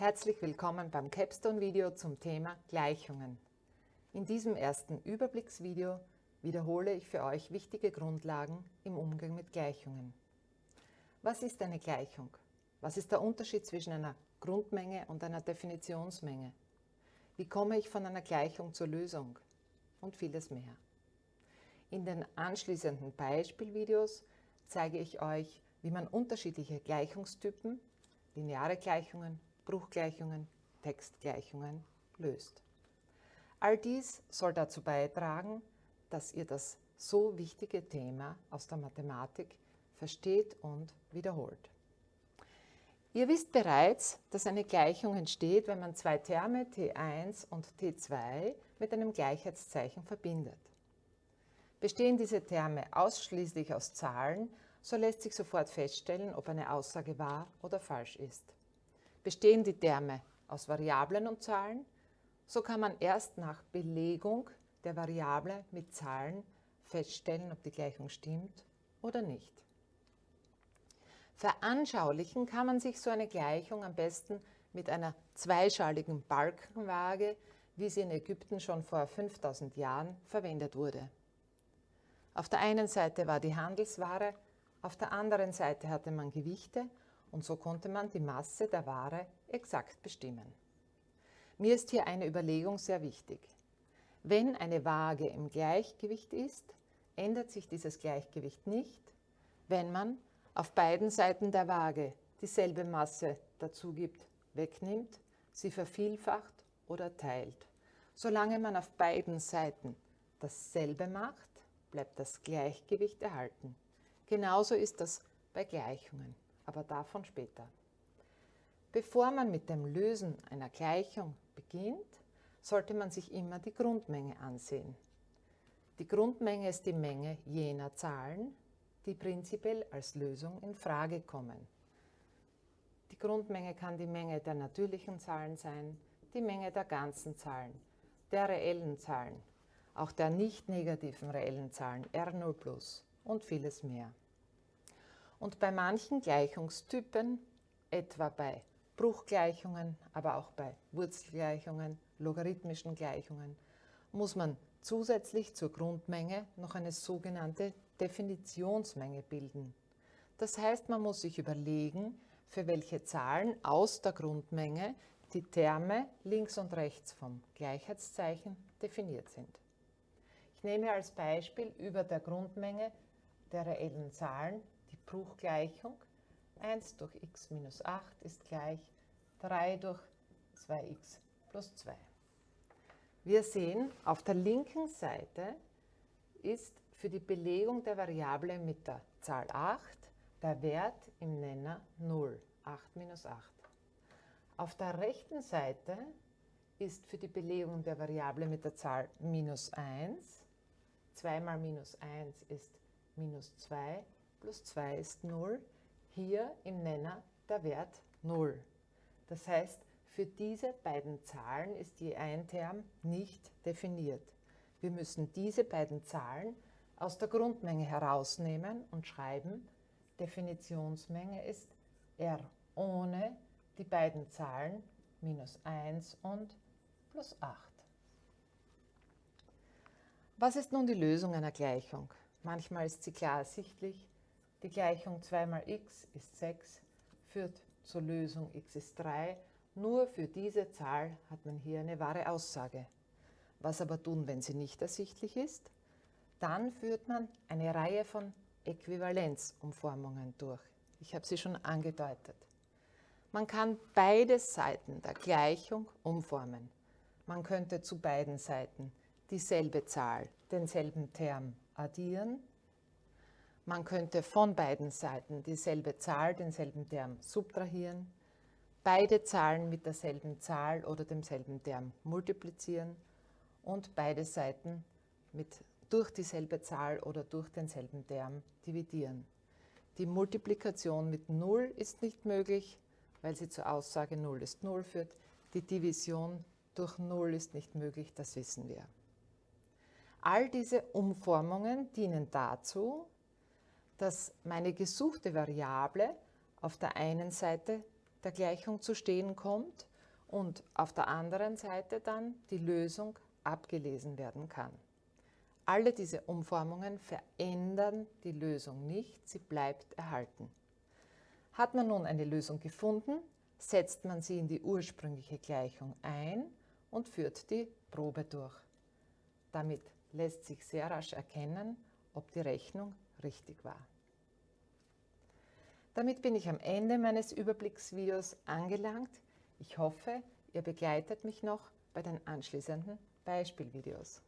Herzlich willkommen beim Capstone-Video zum Thema Gleichungen. In diesem ersten Überblicksvideo wiederhole ich für euch wichtige Grundlagen im Umgang mit Gleichungen. Was ist eine Gleichung? Was ist der Unterschied zwischen einer Grundmenge und einer Definitionsmenge? Wie komme ich von einer Gleichung zur Lösung? Und vieles mehr. In den anschließenden Beispielvideos zeige ich euch, wie man unterschiedliche Gleichungstypen, lineare Gleichungen, Bruchgleichungen, Textgleichungen löst. All dies soll dazu beitragen, dass ihr das so wichtige Thema aus der Mathematik versteht und wiederholt. Ihr wisst bereits, dass eine Gleichung entsteht, wenn man zwei Terme T1 und T2 mit einem Gleichheitszeichen verbindet. Bestehen diese Terme ausschließlich aus Zahlen, so lässt sich sofort feststellen, ob eine Aussage wahr oder falsch ist. Bestehen die Terme aus Variablen und Zahlen, so kann man erst nach Belegung der Variable mit Zahlen feststellen, ob die Gleichung stimmt oder nicht. Veranschaulichen kann man sich so eine Gleichung am besten mit einer zweischaligen Balkenwaage, wie sie in Ägypten schon vor 5000 Jahren verwendet wurde. Auf der einen Seite war die Handelsware, auf der anderen Seite hatte man Gewichte und so konnte man die Masse der Ware exakt bestimmen. Mir ist hier eine Überlegung sehr wichtig. Wenn eine Waage im Gleichgewicht ist, ändert sich dieses Gleichgewicht nicht, wenn man auf beiden Seiten der Waage dieselbe Masse dazu gibt, wegnimmt, sie vervielfacht oder teilt. Solange man auf beiden Seiten dasselbe macht, bleibt das Gleichgewicht erhalten. Genauso ist das bei Gleichungen aber davon später. Bevor man mit dem Lösen einer Gleichung beginnt, sollte man sich immer die Grundmenge ansehen. Die Grundmenge ist die Menge jener Zahlen, die prinzipiell als Lösung in Frage kommen. Die Grundmenge kann die Menge der natürlichen Zahlen sein, die Menge der ganzen Zahlen, der reellen Zahlen, auch der nicht negativen reellen Zahlen R0 und vieles mehr. Und bei manchen Gleichungstypen, etwa bei Bruchgleichungen, aber auch bei Wurzelgleichungen, logarithmischen Gleichungen, muss man zusätzlich zur Grundmenge noch eine sogenannte Definitionsmenge bilden. Das heißt, man muss sich überlegen, für welche Zahlen aus der Grundmenge die Terme links und rechts vom Gleichheitszeichen definiert sind. Ich nehme als Beispiel über der Grundmenge der reellen Zahlen Bruchgleichung 1 durch x minus 8 ist gleich 3 durch 2x plus 2. Wir sehen, auf der linken Seite ist für die Belegung der Variable mit der Zahl 8 der Wert im Nenner 0, 8 minus 8. Auf der rechten Seite ist für die Belegung der Variable mit der Zahl minus 1, 2 mal minus 1 ist minus 2 plus 2 ist 0, hier im Nenner der Wert 0. Das heißt, für diese beiden Zahlen ist je ein Term nicht definiert. Wir müssen diese beiden Zahlen aus der Grundmenge herausnehmen und schreiben, Definitionsmenge ist R ohne die beiden Zahlen minus 1 und plus 8. Was ist nun die Lösung einer Gleichung? Manchmal ist sie klar ersichtlich, die Gleichung 2 mal x ist 6 führt zur Lösung x ist 3. Nur für diese Zahl hat man hier eine wahre Aussage. Was aber tun, wenn sie nicht ersichtlich ist? Dann führt man eine Reihe von Äquivalenzumformungen durch. Ich habe sie schon angedeutet. Man kann beide Seiten der Gleichung umformen. Man könnte zu beiden Seiten dieselbe Zahl, denselben Term addieren man könnte von beiden Seiten dieselbe Zahl, denselben Term subtrahieren, beide Zahlen mit derselben Zahl oder demselben Term multiplizieren und beide Seiten mit, durch dieselbe Zahl oder durch denselben Term dividieren. Die Multiplikation mit 0 ist nicht möglich, weil sie zur Aussage 0 ist 0 führt. Die Division durch 0 ist nicht möglich, das wissen wir. All diese Umformungen dienen dazu, dass meine gesuchte Variable auf der einen Seite der Gleichung zu stehen kommt und auf der anderen Seite dann die Lösung abgelesen werden kann. Alle diese Umformungen verändern die Lösung nicht, sie bleibt erhalten. Hat man nun eine Lösung gefunden, setzt man sie in die ursprüngliche Gleichung ein und führt die Probe durch. Damit lässt sich sehr rasch erkennen, ob die Rechnung richtig war. Damit bin ich am Ende meines Überblicksvideos angelangt. Ich hoffe, ihr begleitet mich noch bei den anschließenden Beispielvideos.